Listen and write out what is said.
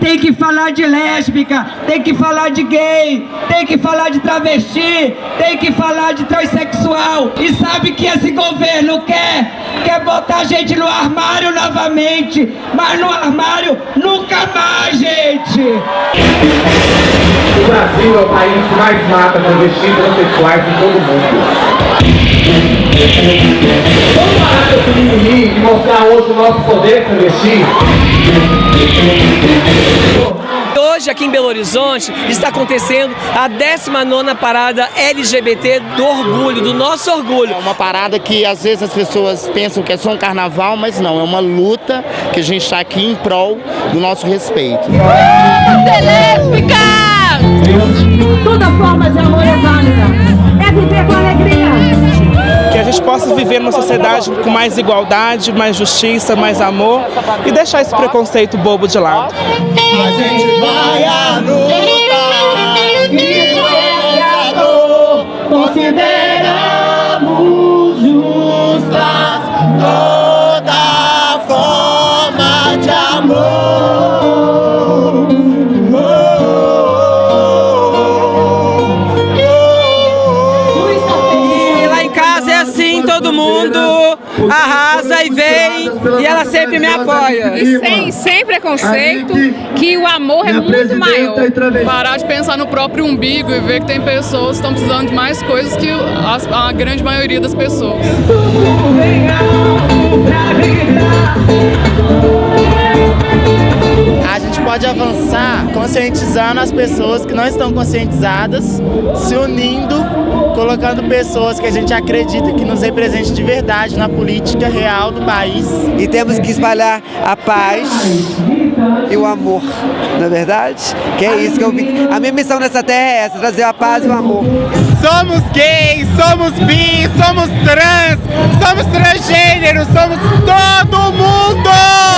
tem que falar de lésbica, tem que falar de gay, tem que falar de travesti, tem que falar de transexual. E sabe que esse governo quer? Quer botar a gente no armário novamente, mas no armário nunca mais, gente! O Brasil é o país que mais mata travestis transexuais em todo o mundo. E mostrar hoje o nosso poder travesti? Hoje, aqui em Belo Horizonte, está acontecendo a 19ª Parada LGBT do Orgulho, do nosso orgulho. É uma parada que às vezes as pessoas pensam que é só um carnaval, mas não, é uma luta que a gente está aqui em prol do nosso respeito. Lésbica! Toda forma de gente possa viver numa sociedade com mais igualdade, mais justiça, mais amor e deixar esse preconceito bobo de lado. A gente vai à luta e nossa dor consideramos justa mundo arrasa e vem e ela sempre me apoia. E sem, sem preconceito, que o amor é muito maior. Parar de pensar no próprio umbigo e ver que tem pessoas que estão precisando de mais coisas que as- a grande maioria das pessoas. Pode avançar conscientizando as pessoas que não estão conscientizadas, se unindo, colocando pessoas que a gente acredita que nos representem de verdade na política real do país. E temos que espalhar a paz e o amor, não é verdade? Que é isso que eu vim. A minha missão nessa terra é essa, trazer a paz e o amor. Somos gays, somos bi, somos trans, somos transgêneros, somos todo mundo!